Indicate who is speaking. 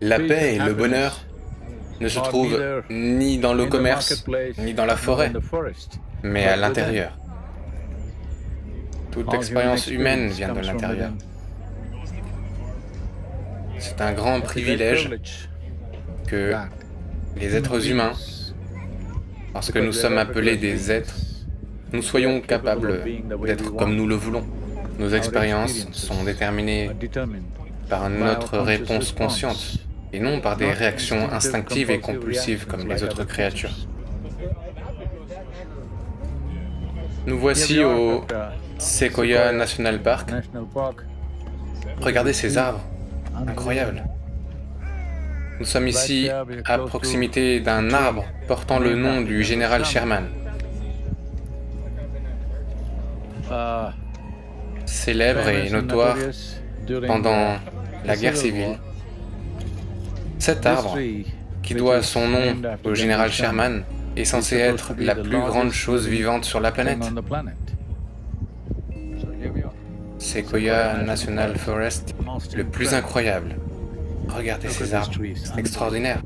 Speaker 1: La paix et le bonheur ne se trouvent ni dans le commerce, ni dans la forêt, mais à l'intérieur. Toute expérience humaine vient de l'intérieur. C'est un grand privilège que les êtres humains, parce que nous sommes appelés des êtres, nous soyons capables d'être comme nous le voulons. Nos expériences sont déterminées par notre réponse consciente et non par des réactions instinctives et compulsives comme les autres créatures. Nous voici au Sequoia National Park. Regardez ces arbres, incroyables. Nous sommes ici à proximité d'un arbre portant le nom du général Sherman. Célèbre et notoire pendant la guerre civile, cet arbre, qui doit son nom au général Sherman, est censé être la plus grande chose vivante sur la planète. Sequoia National Forest, le plus incroyable. Regardez ces arbres, c'est extraordinaire.